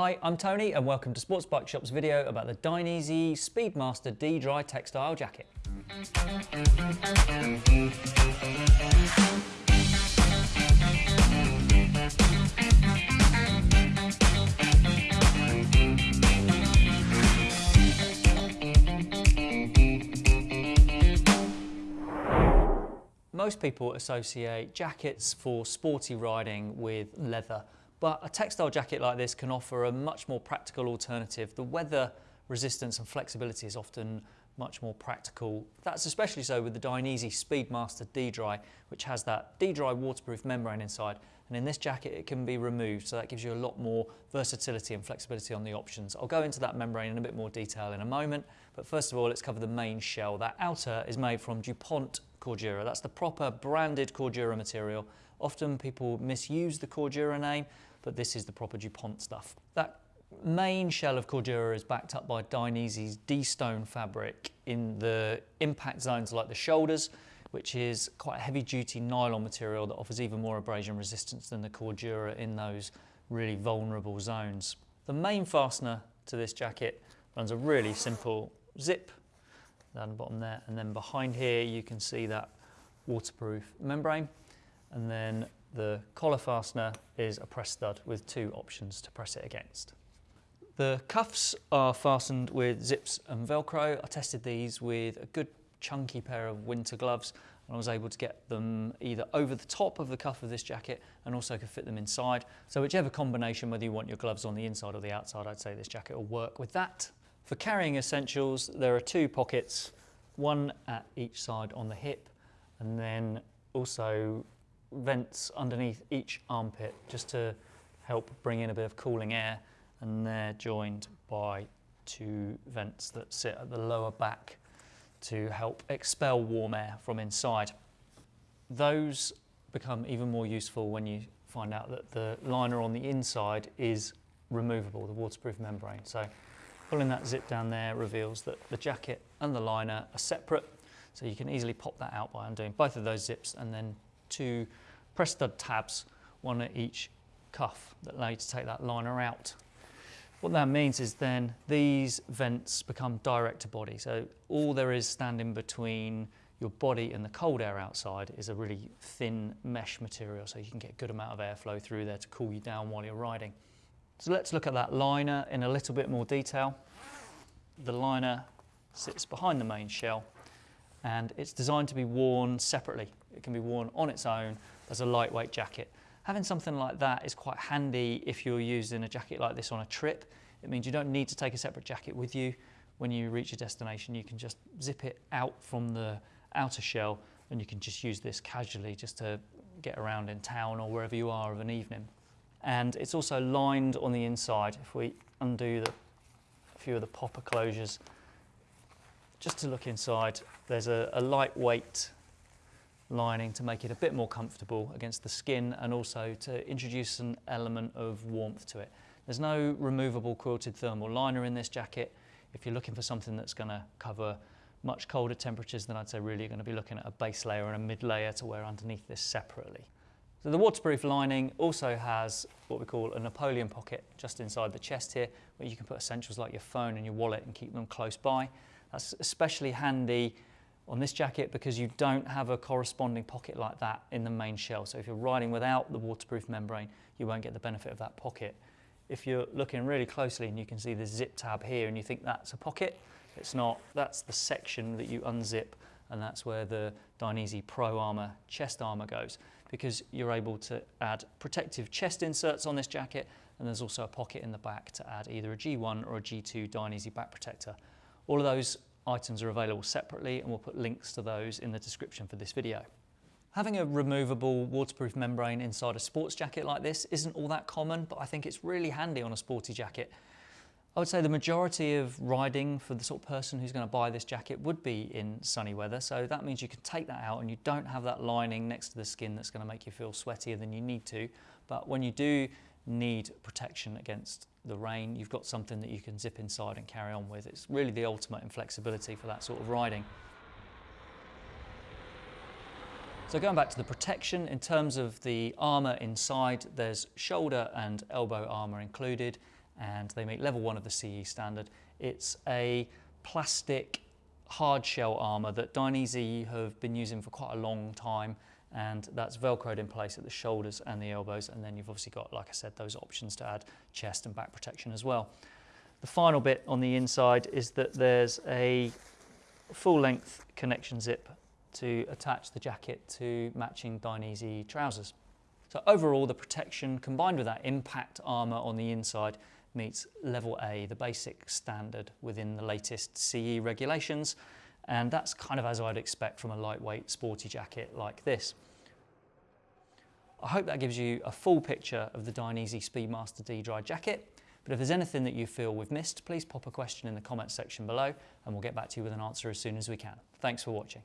Hi, I'm Tony and welcome to Sports Bike Shop's video about the Dainese Speedmaster D-Dry textile jacket. Most people associate jackets for sporty riding with leather, but a textile jacket like this can offer a much more practical alternative. The weather resistance and flexibility is often much more practical. That's especially so with the Dainese Speedmaster D-Dry, which has that D-Dry waterproof membrane inside. And in this jacket, it can be removed. So that gives you a lot more versatility and flexibility on the options. I'll go into that membrane in a bit more detail in a moment. But first of all, let's cover the main shell. That outer is made from DuPont Cordura. That's the proper branded Cordura material. Often people misuse the Cordura name, but this is the proper DuPont stuff. That main shell of Cordura is backed up by Dainese's D-Stone fabric in the impact zones like the shoulders, which is quite a heavy duty nylon material that offers even more abrasion resistance than the Cordura in those really vulnerable zones. The main fastener to this jacket runs a really simple zip down the bottom there and then behind here you can see that waterproof membrane and then the collar fastener is a press stud with two options to press it against. The cuffs are fastened with zips and Velcro. I tested these with a good chunky pair of winter gloves and I was able to get them either over the top of the cuff of this jacket and also could fit them inside. So whichever combination, whether you want your gloves on the inside or the outside, I'd say this jacket will work with that. For carrying essentials, there are two pockets, one at each side on the hip and then also vents underneath each armpit just to help bring in a bit of cooling air and they're joined by two vents that sit at the lower back to help expel warm air from inside. Those become even more useful when you find out that the liner on the inside is removable, the waterproof membrane. So pulling that zip down there reveals that the jacket and the liner are separate. So you can easily pop that out by undoing both of those zips and then two press stud tabs, one at each cuff that allow you to take that liner out what that means is then these vents become direct to body. So all there is standing between your body and the cold air outside is a really thin mesh material so you can get a good amount of airflow through there to cool you down while you're riding. So let's look at that liner in a little bit more detail. The liner sits behind the main shell and it's designed to be worn separately. It can be worn on its own as a lightweight jacket. Having something like that is quite handy if you're using a jacket like this on a trip. It means you don't need to take a separate jacket with you. When you reach your destination, you can just zip it out from the outer shell and you can just use this casually just to get around in town or wherever you are of an evening. And it's also lined on the inside. If we undo the, a few of the popper closures, just to look inside, there's a, a lightweight lining to make it a bit more comfortable against the skin and also to introduce an element of warmth to it. There's no removable quilted thermal liner in this jacket. If you're looking for something that's going to cover much colder temperatures, then I'd say really you're going to be looking at a base layer and a mid layer to wear underneath this separately. So the waterproof lining also has what we call a Napoleon pocket just inside the chest here, where you can put essentials like your phone and your wallet and keep them close by. That's especially handy on this jacket because you don't have a corresponding pocket like that in the main shell. So if you're riding without the waterproof membrane, you won't get the benefit of that pocket. If you're looking really closely and you can see the zip tab here and you think that's a pocket, it's not. That's the section that you unzip and that's where the Dainese Pro Armour chest armour goes because you're able to add protective chest inserts on this jacket and there's also a pocket in the back to add either a G1 or a G2 Dainese back protector. All of those items are available separately and we'll put links to those in the description for this video. Having a removable waterproof membrane inside a sports jacket like this isn't all that common, but I think it's really handy on a sporty jacket. I would say the majority of riding for the sort of person who's going to buy this jacket would be in sunny weather. So that means you can take that out and you don't have that lining next to the skin that's going to make you feel sweatier than you need to. But when you do need protection against the rain, you've got something that you can zip inside and carry on with. It's really the ultimate in flexibility for that sort of riding. So going back to the protection, in terms of the armour inside, there's shoulder and elbow armour included, and they meet level one of the CE standard. It's a plastic hard shell armour that Dainese have been using for quite a long time and that's velcroed in place at the shoulders and the elbows and then you've obviously got like I said those options to add chest and back protection as well. The final bit on the inside is that there's a full length connection zip to attach the jacket to matching Dainese trousers. So overall the protection combined with that impact armour on the inside meets level A, the basic standard within the latest CE regulations. And that's kind of as I'd expect from a lightweight sporty jacket like this. I hope that gives you a full picture of the Dainese Speedmaster D-Dry jacket. But if there's anything that you feel we've missed, please pop a question in the comments section below and we'll get back to you with an answer as soon as we can. Thanks for watching.